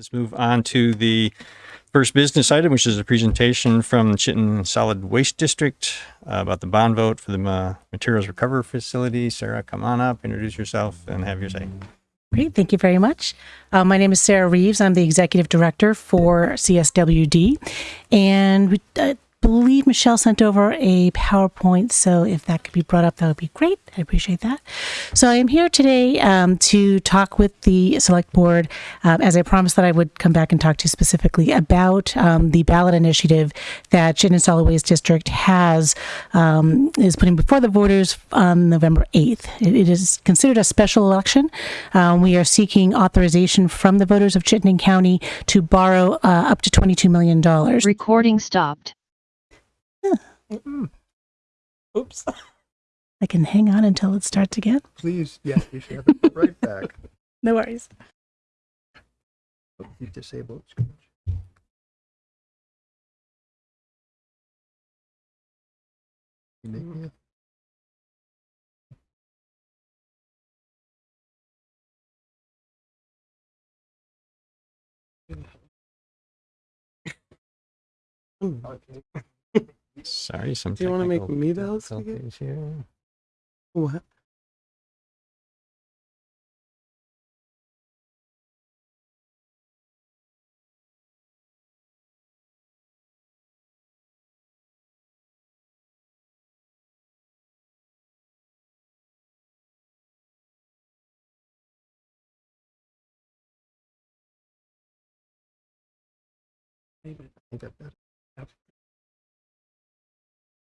Let's move on to the first business item, which is a presentation from Chittenden Solid Waste District uh, about the bond vote for the uh, materials recovery facility. Sarah, come on up, introduce yourself, and have your say. Great, thank you very much. Uh, my name is Sarah Reeves. I'm the executive director for CSWD, and we uh, believe Michelle sent over a PowerPoint. So if that could be brought up, that would be great. I appreciate that. So I am here today um, to talk with the select board, um, as I promised that I would come back and talk to you specifically about um, the ballot initiative that Chittenden Solid Waste District has um, is putting before the voters on November 8th. It, it is considered a special election. Um, we are seeking authorization from the voters of Chittenden County to borrow uh, up to $22 million. Recording stopped. Oops. I can hang on until it starts again. Please, yeah, you should have it right back. No worries. Oh, you disable it. You make me Okay. Sorry, some. Do you wanna make me the host again? here. What? I think I've got.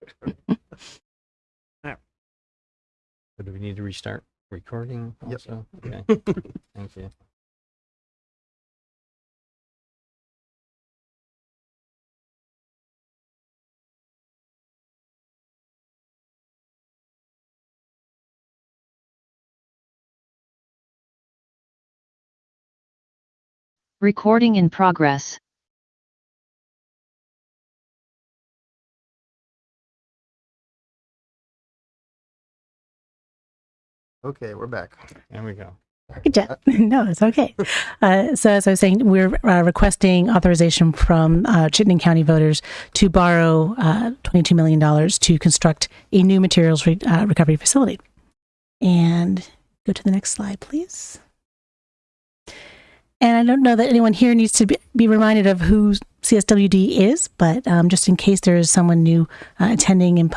So do we need to restart recording Yep. also? Okay, thank you. Recording in progress. Okay, we're back. There we go. Good job. No, it's okay. Uh, so, as I was saying, we're uh, requesting authorization from uh, Chittenden County voters to borrow uh, $22 million to construct a new materials re- uh, recovery facility. And go to the next slide, please. And I don't know that anyone here needs to be, be reminded of who CSWD is, but um, just in case there is someone new uh, attending in,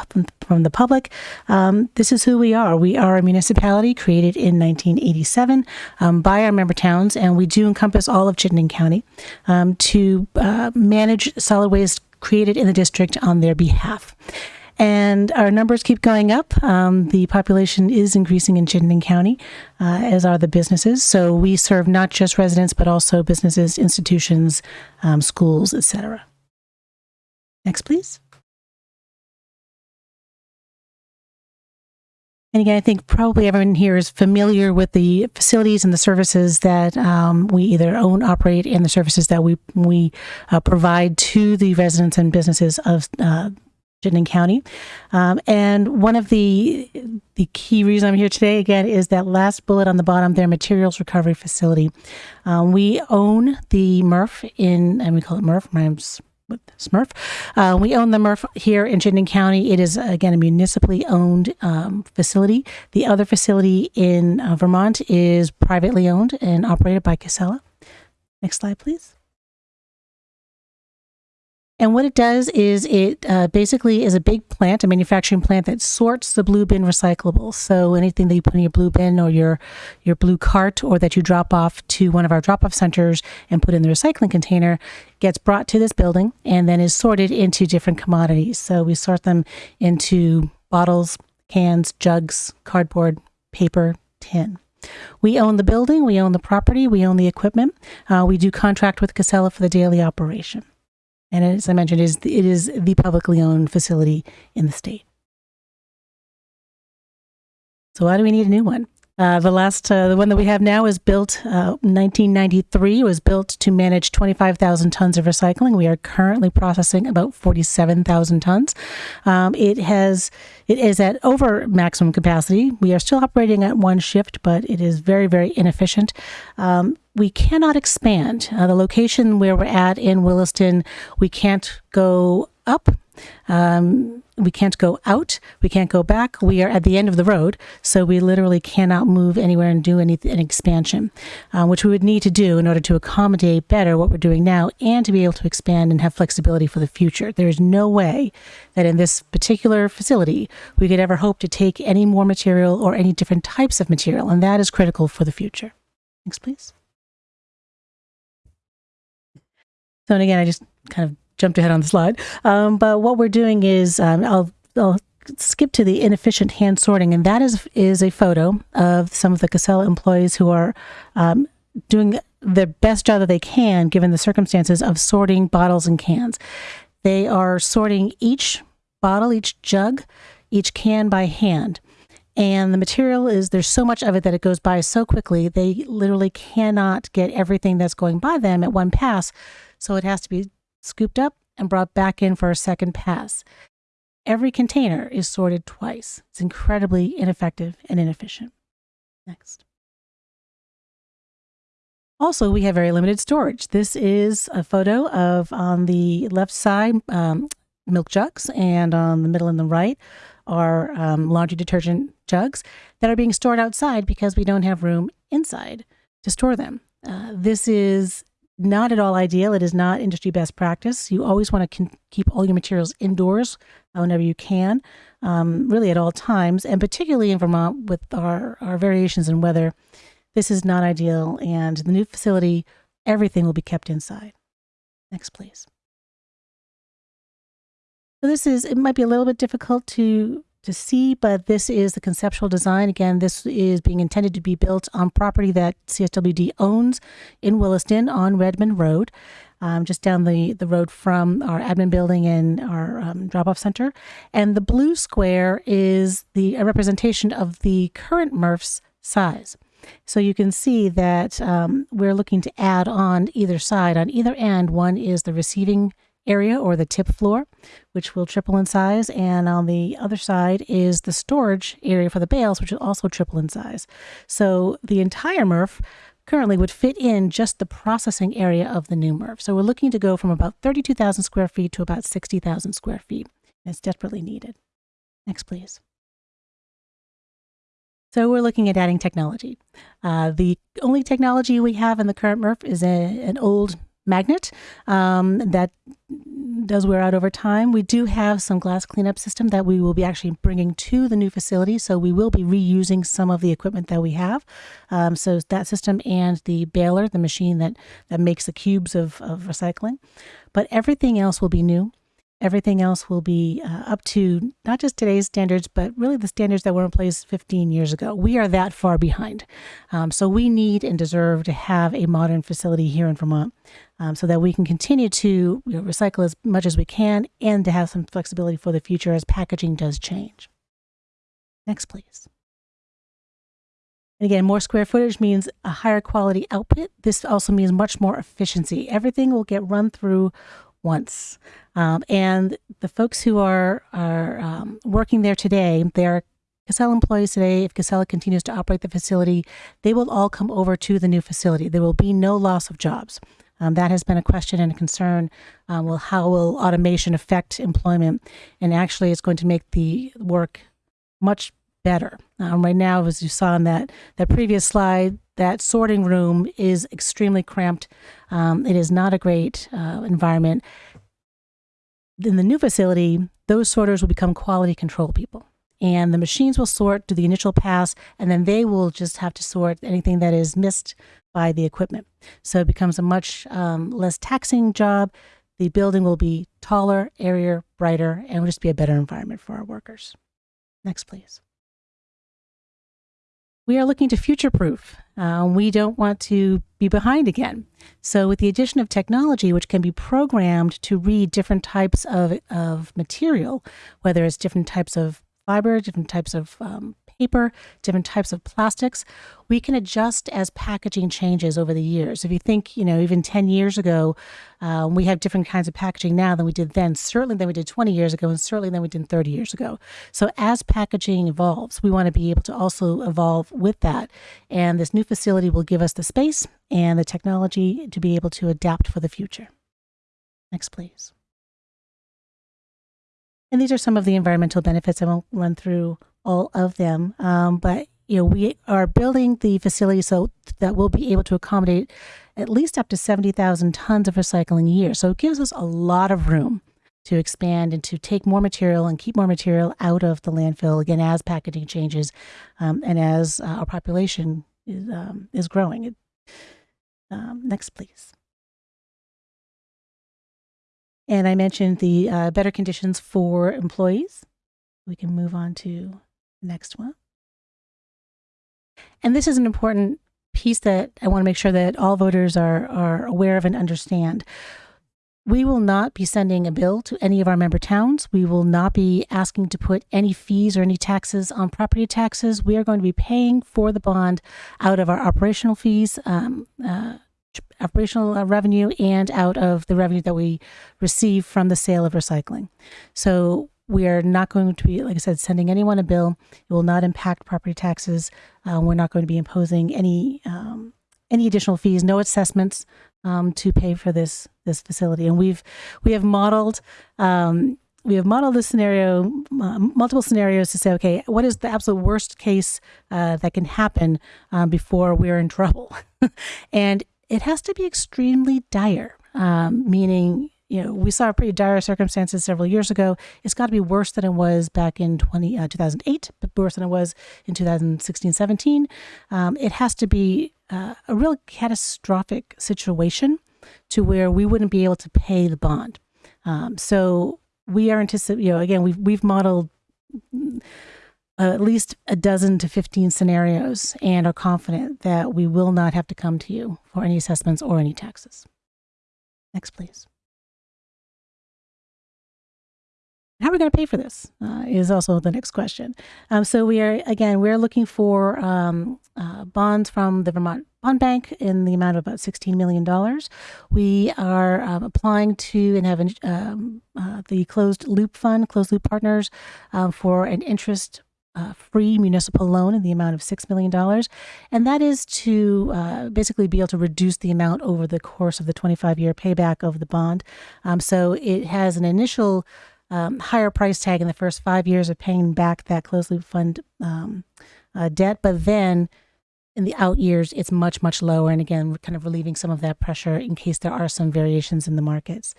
from the public, um, this is who we are. We are a municipality created in 1987 um, by our member towns, and we do encompass all of Chittenden County um, to uh, manage solid waste created in the district on their behalf. And our numbers keep going up. Um, the population is increasing in Chittenden County, uh, as are the businesses. So we serve not just residents, but also businesses, institutions, um, schools, etc. Next, please. And again, I think probably everyone here is familiar with the facilities and the services that um, we either own, operate, and the services that we we uh, provide to the residents and businesses of uh, Chittenden County. Um, and one of the the key reason I'm here today again is that last bullet on the bottom, their materials recovery facility. Um, we own the MRF in, and we call it MRF. rhymes with Smurf. Uh, we own the MRF here in Chittenden County. It is again a municipally owned um, facility. The other facility in uh, Vermont is privately owned and operated by Casella. Next slide, please. And what it does is it uh, basically is a big plant, a manufacturing plant that sorts the blue bin recyclables. So anything that you put in your blue bin or your your blue cart, or that you drop off to one of our drop off centers and put in the recycling container, gets brought to this building and then is sorted into different commodities. So we sort them into bottles, cans, jugs, cardboard, paper, tin. We own the building, we own the property, we own the equipment. Uh, we do contract with Casella for the daily operation. And as I mentioned, it is it is the publicly owned facility in the state. So why do we need a new one? Uh, the last, uh, the one that we have now is built uh, 1993. It was built to manage 25,000 tons of recycling. We are currently processing about 47,000 tons. Um, it has, it is at over maximum capacity. We are still operating at one shift, but it is very, very inefficient. Um, we cannot expand. Uh, the location where we're at in Williston, we can't go up. Um, we can't go out. We can't go back. We are at the end of the road, so we literally cannot move anywhere and do any an expansion, uh, which we would need to do in order to accommodate better what we're doing now and to be able to expand and have flexibility for the future. There is no way that in this particular facility we could ever hope to take any more material or any different types of material, and that is critical for the future. Next, please. So, and again, I just kind of jumped ahead on the slide. Um, but what we're doing is um, I'll, I'll skip to the inefficient hand sorting, and that is is a photo of some of the Casella employees who are um, doing the best job that they can given the circumstances of sorting bottles and cans. They are sorting each bottle, each jug, each can by hand. And the material is there's so much of it that it goes by so quickly, they literally cannot get everything that's going by them at one pass. So it has to be scooped up and brought back in for a second pass. Every container is sorted twice. It's incredibly ineffective and inefficient. Next. Also, we have very limited storage. This is a photo of on the left side um, milk jugs, and on the middle and the right are um, laundry detergent jugs that are being stored outside because we don't have room inside to store them. Uh, this is not at all ideal. It is not industry best practice. You always want to keep all your materials indoors whenever you can, um, really at all times, and particularly in Vermont with our, our variations in weather. This is not ideal. And the new facility, everything will be kept inside. Next, please. So this is, it might be a little bit difficult to to see, but this is the conceptual design. Again, this is being intended to be built on property that CSWD owns in Williston on Redmond Road, um, just down the, the road from our admin building and our um, drop off center. And the blue square is the a representation of the current MRF's size. So you can see that um, we're looking to add on either side. On either end, one is the receiving area or the tip floor, which will triple in size. And on the other side is the storage area for the bales, which will also triple in size. So the entire MRF currently would fit in just the processing area of the new MRF. So we're looking to go from about 32,000 square feet to about 60,000 square feet. It's desperately needed. Next, please. So we're looking at adding technology. Uh, the only technology we have in the current MRF is a, an old magnet um, that does wear out over time. We do have some glass cleanup system that we will be actually bringing to the new facility. So we will be reusing some of the equipment that we have. Um, so that system and the baler, the machine that, that makes the cubes of, of recycling. But everything else will be new. Everything else will be uh, up to not just today's standards, but really the standards that were in place 15 years ago. We are that far behind. Um, so we need and deserve to have a modern facility here in Vermont um, so that we can continue to you know, recycle as much as we can and to have some flexibility for the future as packaging does change. Next, please. And again, more square footage means a higher quality output. This also means much more efficiency. Everything will get run through once. Um, and the folks who are are um, working there today, they are Casella employees today. If Casella continues to operate the facility, they will all come over to the new facility. There will be no loss of jobs. Um, that has been a question and a concern. Um, well, how will automation affect employment? And actually, it's going to make the work much better. Um, right now, as you saw in that that previous slide, that sorting room is extremely cramped. Um, it is not a great uh, environment. In the new facility, those sorters will become quality control people. And the machines will sort to the initial pass, and then they will just have to sort anything that is missed by the equipment. So it becomes a much um, less taxing job. The building will be taller, airier, brighter, and will just be a better environment for our workers. Next, please. We are looking to future proof. Uh, we don't want to be behind again. So, with the addition of technology, which can be programmed to read different types of, of material, whether it's different types of fiber, different types of um, paper, different types of plastics. We can adjust as packaging changes over the years. If you think, you know, even 10 years ago, um, we have different kinds of packaging now than we did then, certainly than we did 20 years ago, and certainly than we did 30 years ago. So as packaging evolves, we want to be able to also evolve with that. And this new facility will give us the space and the technology to be able to adapt for the future. Next, please. And these are some of the environmental benefits. I won't run through all of them, um, but you know we are building the facility so that we'll be able to accommodate at least up to seventy thousand tons of recycling a year. So it gives us a lot of room to expand and to take more material and keep more material out of the landfill again as packaging changes um, and as uh, our population is um, is growing. Um, next, please. And I mentioned the uh, better conditions for employees. We can move on to the next one. And this is an important piece that I want to make sure that all voters are, are aware of and understand. We will not be sending a bill to any of our member towns. We will not be asking to put any fees or any taxes on property taxes. We are going to be paying for the bond out of our operational fees, um, uh, operational uh, revenue and out of the revenue that we receive from the sale of recycling. So we are not going to be, like I said, sending anyone a bill. It will not impact property taxes. Uh, we're not going to be imposing any um, any additional fees, no assessments um, to pay for this this facility. And we've we have modeled. Um, we have modeled this scenario, uh, multiple scenarios to say, okay, what is the absolute worst case uh, that can happen um, before we're in trouble? and it has to be extremely dire, um, meaning, you know, we saw pretty dire circumstances several years ago. It's got to be worse than it was back in 20, uh, 2008, but worse than it was in 2016, 17. Um, it has to be uh, a real catastrophic situation to where we wouldn't be able to pay the bond. Um, so we are anticipating, you know, again, we've, we've modeled uh, at least a dozen to 15 scenarios and are confident that we will not have to come to you for any assessments or any taxes. Next, please. How are we going to pay for this? Uh, is also the next question. Um, so we are again we're looking for um, uh, bonds from the Vermont Bond Bank in the amount of about sixteen million dollars. We are um, applying to and have um, uh, the closed loop fund, closed loop partners, um, for an interest uh, free municipal loan in the amount of $6 million. And that is to uh, basically be able to reduce the amount over the course of the 25 year payback of the bond. Um, so it has an initial um, higher price tag in the first five years of paying back that closed loop fund um, uh, debt, but then in the out years, it's much, much lower. And again, we're kind of relieving some of that pressure in case there are some variations in the markets.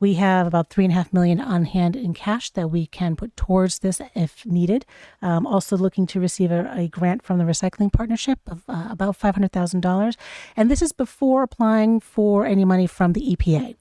We have about three and a half million on hand in cash that we can put towards this if needed. Um, also looking to receive a, a, grant from the recycling partnership of uh, about $500,000. And this is before applying for any money from the EPA.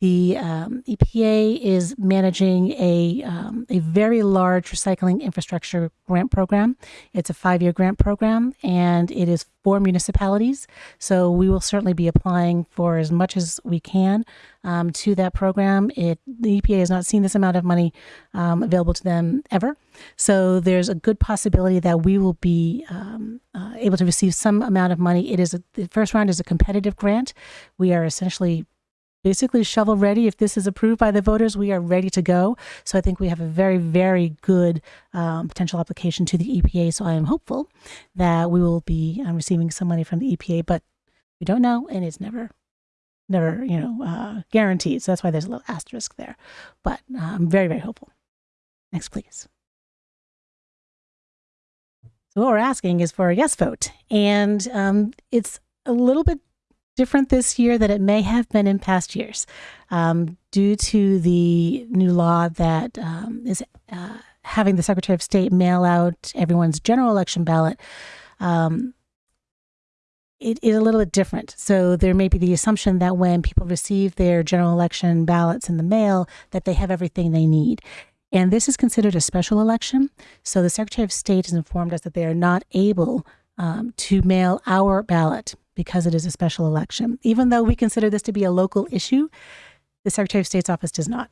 The um, EPA is managing a, um, a very large recycling infrastructure grant program. It's a five year grant program and it is for municipalities. So we will certainly be applying for as much as we can um, to that program. It, the EPA has not seen this amount of money um, available to them ever. So there's a good possibility that we will be um, uh, able to receive some amount of money. It is a, the first round is a competitive grant. We are essentially basically shovel ready. If this is approved by the voters, we are ready to go. So I think we have a very, very good um, potential application to the EPA. So I am hopeful that we will be um, receiving some money from the EPA, but we don't know, and it's never, never, you know, uh, guaranteed. So that's why there's a little asterisk there. But uh, I'm very, very hopeful. Next, please. So what we're asking is for a yes vote, and um, it's a little bit different this year than it may have been in past years um, due to the new law that um, is uh, having the Secretary of State mail out everyone's general election ballot. Um, it is a little bit different. So there may be the assumption that when people receive their general election ballots in the mail, that they have everything they need. And this is considered a special election. So the Secretary of State has informed us that they are not able um, to mail our ballot because it is a special election. Even though we consider this to be a local issue, the Secretary of State's office does not.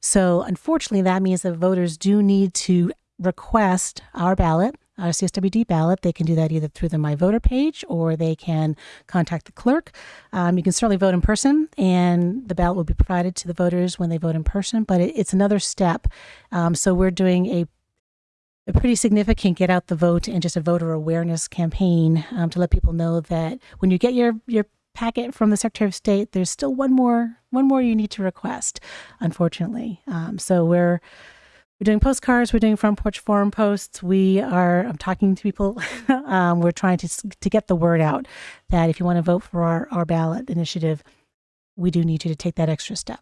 So, unfortunately, that means that voters do need to request our ballot, our CSWD ballot, they can do that either through the My Voter page or they can contact the clerk. Um, you can certainly vote in person, and the ballot will be provided to the voters when they vote in person. But it, it's another step. Um, so we're doing a a pretty significant get out the vote and just a voter awareness campaign um, to let people know that when you get your your packet from the Secretary of State, there's still one more one more you need to request. Unfortunately, um, so we're we're doing postcards, we're doing front porch forum posts. We are I'm talking to people. um, we're trying to to get the word out that if you want to vote for our our ballot initiative, we do need you to take that extra step.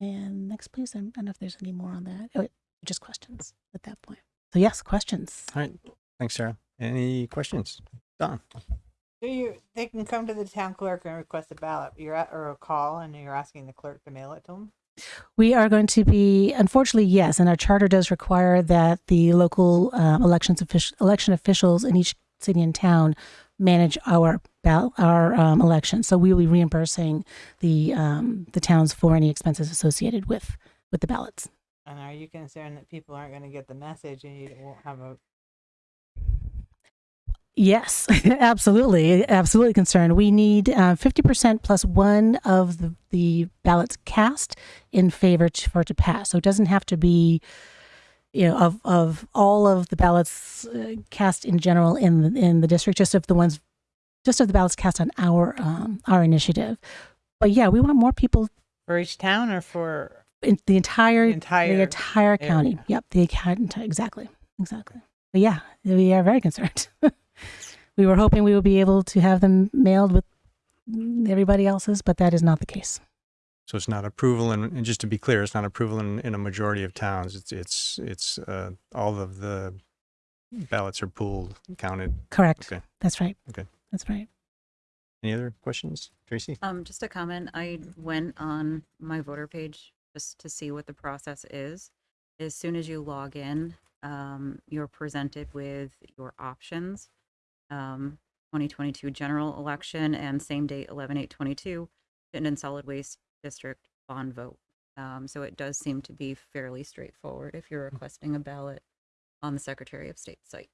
And next, please. I don't know if there's any more on that. Oh, just questions at that point. So yes, questions. All right. Thanks, Sarah. Any questions? Don? Do you, they can come to the town clerk and request a ballot, you're at, or a call, and you're asking the clerk to mail it to them? We are going to be, unfortunately, yes, and our charter does require that the local um, elections offic- election officials in each city and town manage our ball- our um, elections. So we will be reimbursing the um, the towns for any expenses associated with with the ballots. And are you concerned that people aren't gonna get the message and you won't have a, Yes, absolutely, absolutely concerned. We need uh, fifty percent plus one of the, the ballots cast in favor to, for it to pass. So it doesn't have to be, you know, of of all of the ballots uh, cast in general in the, in the district, just of the ones, just of the ballots cast on our um, our initiative. But yeah, we want more people for each town or for, in the entire Entire the entire county. Yep, the account exactly, exactly. But yeah, we are very concerned. we were hoping we would be able to have them mailed with everybody else's, but that is not the case. So it's not approval, and, and just to be clear, it's not approval in, in a majority of towns. It's it's it's uh, all of the ballots are pooled, counted. Correct. Okay. That's right. Okay. That's right. Any other questions, Tracy? Um, just a comment. I went on my voter page just to see what the process is. As soon as you log in, um, you're presented with your options. Um, 2022 general election and same date 11 8 22 Chittenden Solid Waste District bond vote. Um, so it does seem to be fairly straightforward if you're requesting a ballot on the Secretary of State site.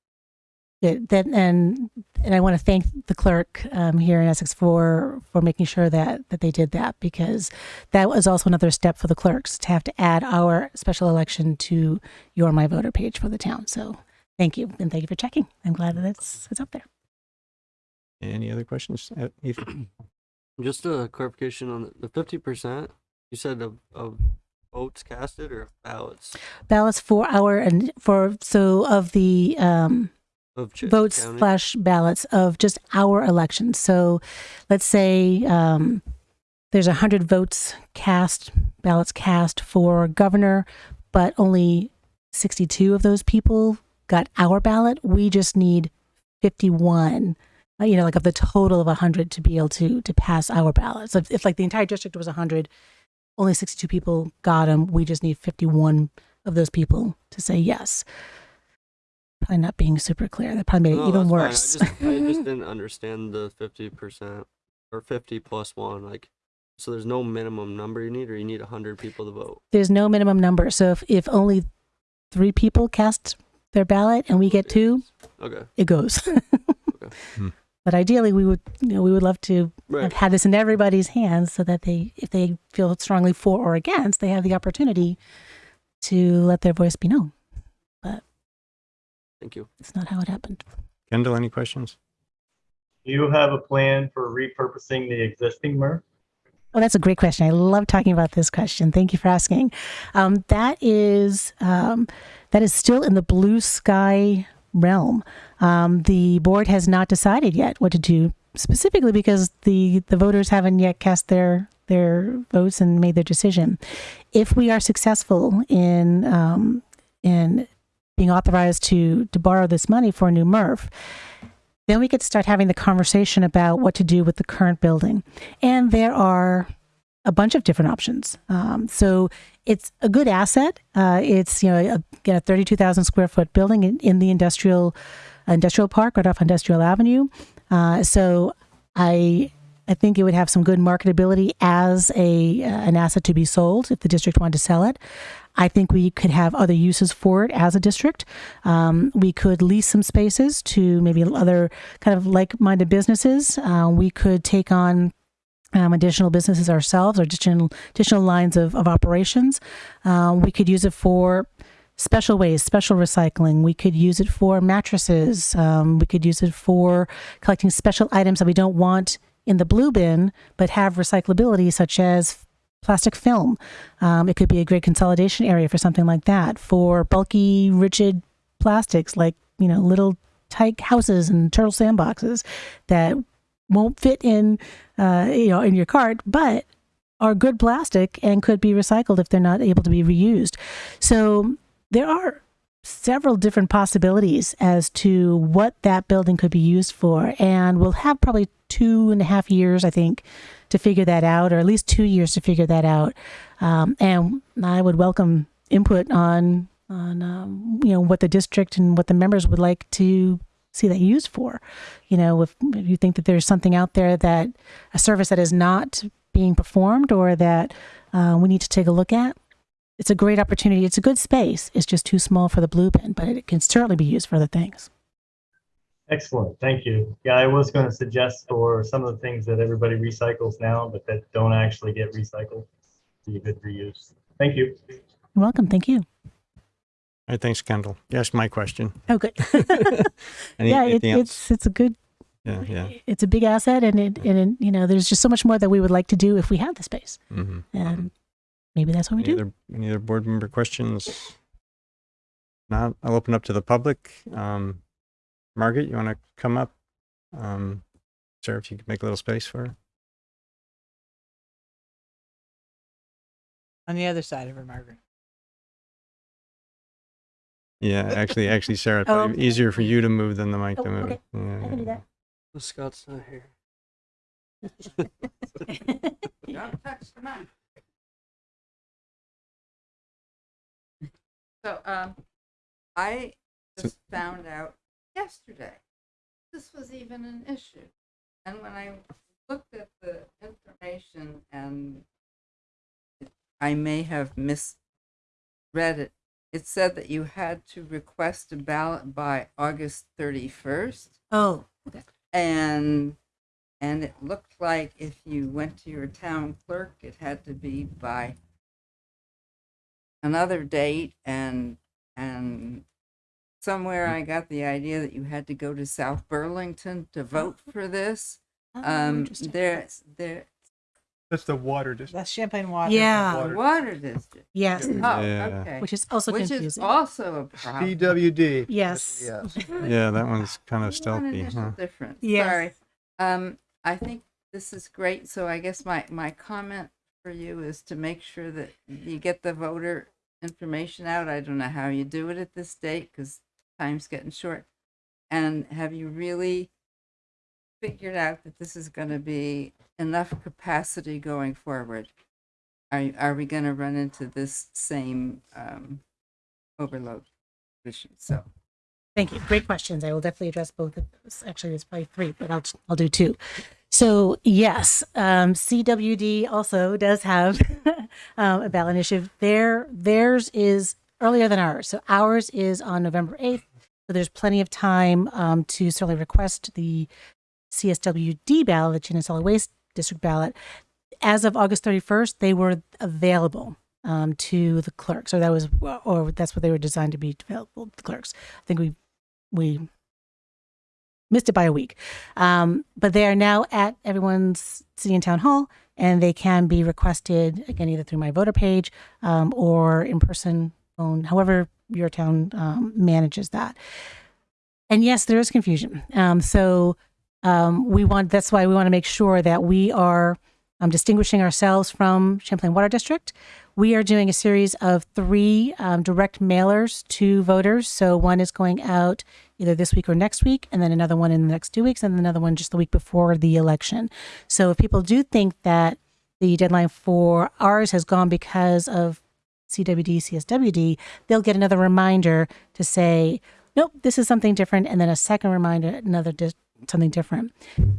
Yeah, that and and I want to thank the clerk um, here in Essex for for making sure that that they did that because that was also another step for the clerks to have to add our special election to your my voter page for the town. So thank you and thank you for checking. I'm glad that it's it's up there. Any other questions, uh, Ethan? Just a clarification on the- the fifty percent. You said of, of votes casted or ballots Ballots for our and for so of the um, of Chittenden votes slash ballots of just our election. So let's say um, there's 100 votes cast, ballots cast for governor, but only 62 of those people got our ballot. We just need 51. uh, You know, like of the total of 100 to be able to to pass our ballot. So if, if like the entire district was 100, only 62 people got them. We just need 51 of those people to say yes. Probably not being super clear. That probably made it even worse. I just, I just didn't understand the fifty percent or fifty plus one. Like, so there's no minimum number you need, or you need hundred people to vote. There's no minimum number. So if, if only three people cast their ballot and we get two, Okay. it goes. Hmm. But ideally, we would you know we would love to Right. have had this in everybody's hands so that they, if they feel strongly for or against, they have the opportunity to let their voice be known. Thank you. It's not how it happened. Kendall, any questions? Do you have a plan for repurposing the existing MRF? Oh, that's a great question. I love talking about this question. Thank you for asking. Um, that is um, that is still in the blue sky realm. Um, the board has not decided yet what to do specifically because the the voters haven't yet cast their their votes and made their decision. If we are successful in um, in being authorized to to borrow this money for a new MRF, then we could start having the conversation about what to do with the current building. And there are a bunch of different options. Um, so it's a good asset. Uh, it's you know a, a thirty-two thousand square foot building in, in the industrial industrial park right off Industrial Avenue. Uh, so I I think it would have some good marketability as a uh, an asset to be sold if the district wanted to sell it. I think we could have other uses for it as a district. Um, we could lease some spaces to maybe other kind of like-minded businesses. Uh, we could take on um, additional businesses ourselves or additional additional lines of, of operations. Uh, we could use it for special waste, special recycling. We could use it for mattresses. Um, we could use it for collecting special items that we don't want in the blue bin but have recyclability, such as plastic film. Um, it could be a great consolidation area for something like that. For bulky, rigid plastics like you know Little Tikes houses and turtle sandboxes that won't fit in uh, you know in your cart, but are good plastic and could be recycled if they're not able to be reused. So there are several different possibilities as to what that building could be used for, and we'll have probably two and a half years, I think, to figure that out, or at least two years to figure that out. Um, and I would welcome input on on um, you know what the district and what the members would like to see that used for. You know, if, you think that there's something out there that a service that is not being performed or that uh, we need to take a look at, it's a great opportunity. It's a good space. It's just too small for the blue bin, but it can certainly be used for other things. Excellent, thank you. Yeah, I was going to suggest for some of the things that everybody recycles now, but that don't actually get recycled, be a good reuse. Thank you. You're welcome. Thank you. All right, thanks, Kendall. Yes, my question. Oh, good. Any, yeah, it, it's it's a good Yeah, yeah. it's a big asset, and it and it, you know there's just so much more that we would like to do if we had the space, Mm-hmm. and maybe that's what we do. Other, any other board member questions? Not, I'll open up to the public. Um, Margaret, you want to come up? Um, Sarah, if you could make a little space for her. On the other side of her, Margaret. Yeah, actually, actually, Sarah, Oh, probably easier for you to move than the mic Oh, to move. okay. Yeah, I can do yeah. that. Scott's not here. So, um, I So- just found out yesterday this was even an issue. And when I looked at the information and I may have misread it, it said that you had to request a ballot by August 31st. Oh, okay. And and it looked like if you went to your town clerk, it had to be by another date and and somewhere I got the idea that you had to go to South Burlington to vote for this. Oh, Um, interesting. there, there, That's the water district. That's Champlain Water. Yeah. Water. water district. Yes, Oh, Yeah. okay. which is also Which is also a problem. PWD. Yes. Yes. Yeah, that one's kind of One stealthy, initial huh? difference. Yes. Sorry. Um, I think this is great. So I guess my, my comment for you is to make sure that you get the voter information out. I don't know how you do it at this date because time's getting short. And have you really figured out that this is going to be enough capacity going forward? Are, are we going to run into this same um, overload issue? So. Thank you. Great questions. I will definitely address both of those. Actually, there's probably three, but I'll I'll do two. So yes, um, CWD also does have um, a ballot initiative. Their theirs is earlier than ours. So ours is on November eighth. So there's plenty of time um, to certainly request the CSWD ballot, the Chin Solid Waste District ballot. As of August 31st, they were available um, to the clerks, or that was, or that's what they were designed to be available to the clerks. I think we we missed it by a week. Um, but they are now at everyone's city and town hall, and they can be requested again either through my voter page um, or in person, phone, however your town um, manages that. And yes, there is confusion. Um, so um, we want that's why we want to make sure that we are um, distinguishing ourselves from Champlain Water District. We are doing a series of three um, direct mailers to voters. So one is going out either this week or next week, and then another one in the next two weeks, and another one just the week before the election. So if people do think that the deadline for ours has gone because of CWD, CSWD, they'll get another reminder to say, nope, this is something different, and then a second reminder another dis- something different.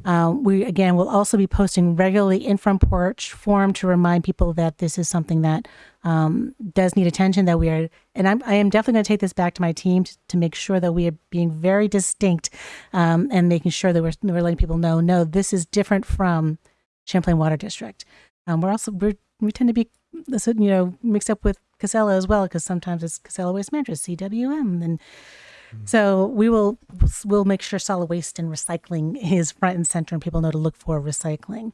Um, we again will also be posting regularly in front porch forum to remind people that this is something that um, does need attention. That we are, and I'm, I am definitely going to take this back to my team to, to make sure that we are being very distinct um, and making sure that we're, we're letting people know, no, this is different from Champlain Water District. Um, we're also we're, we tend to be you know mixed up with Casella as well because sometimes it's Casella Waste Management, CWM, and so we will we'll make sure solid waste and recycling is front and center, and people know to look for recycling.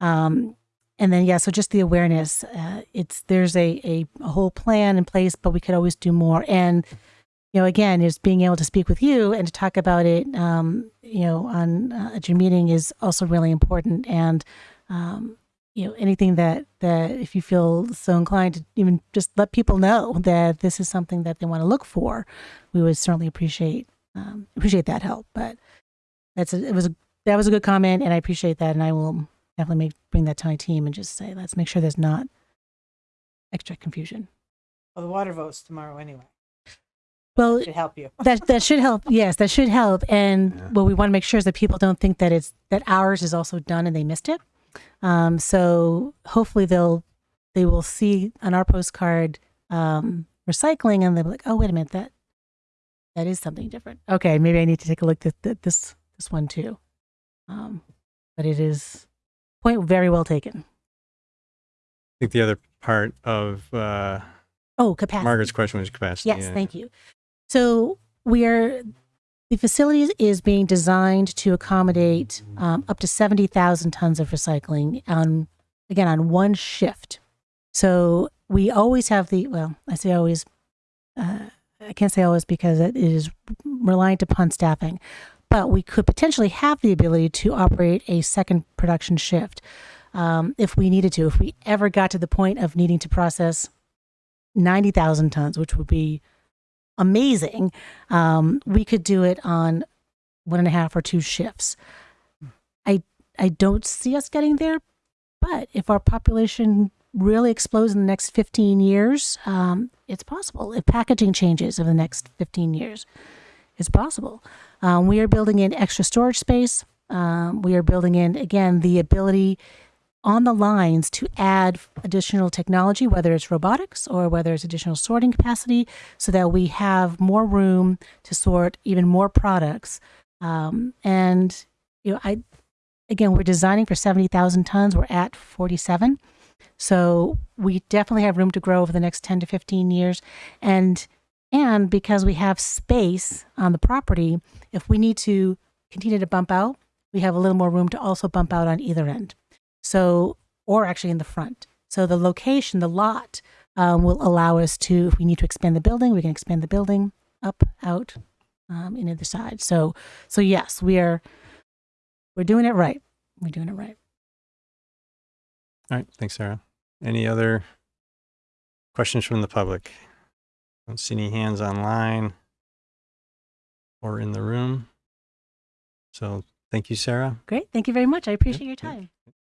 Um, and then yeah, so just the awareness. Uh, it's there's a, a a whole plan in place, but we could always do more. And you know, again, is being able to speak with you and to talk about it. Um, you know, on uh, at your meeting is also really important. And um, you know, anything that that if you feel so inclined to even just let people know that this is something that they want to look for, we would certainly appreciate um, appreciate that help. But that's a, it was a, that was a good comment, and I appreciate that, and I will definitely make bring that to my team and just say let's make sure there's not extra confusion. Well, the water vote's tomorrow anyway. Well, Should help you. that that should help. Yes, that should help. And Yeah. what we want to make sure is that people don't think that it's that ours is also done and they missed it. Um, so hopefully they'll they will see on our postcard um, recycling and they'll be like, oh wait a minute, that that is something different. Okay, maybe I need to take a look at th- this this one too. Um, but it is point very well taken. I think the other part of uh, Oh, capacity. Margaret's question was capacity. Yes, yeah. thank you. So we are the facility is being designed to accommodate um, up to seventy thousand tons of recycling on again on one shift. So we always have the well, I say always. Uh, I can't say always because it is reliant upon staffing, but we could potentially have the ability to operate a second production shift um, if we needed to. If we ever got to the point of needing to process 90,000 tons, which would be amazing, um, we could do it on one and a half or two shifts. I, I don't see us getting there, but if our population really explodes in the next 15 years, um, it's possible. If packaging changes over the next 15 years, it's possible. Um, we are building in extra storage space. Um, we are building in, again, the ability on the lines to add additional technology, whether it's robotics or whether it's additional sorting capacity, so that we have more room to sort even more products. Um, and you know, I again, we're designing for seventy thousand tons. We're at forty-seven, so we definitely have room to grow over the next ten to fifteen years. And and because we have space on the property, if we need to continue to bump out, we have a little more room to also bump out on either end. So, or actually in the front. So the location, the lot, um, will allow us to, if we need to expand the building, we can expand the building up, out, um, in either side. So, so yes, we are, we're doing it right. We're doing it right. All right. Thanks, Sarah. Any other questions from the public? Don't see any hands online or in the room. So thank you, Sarah. Great. Thank you very much. I appreciate your yeah. time.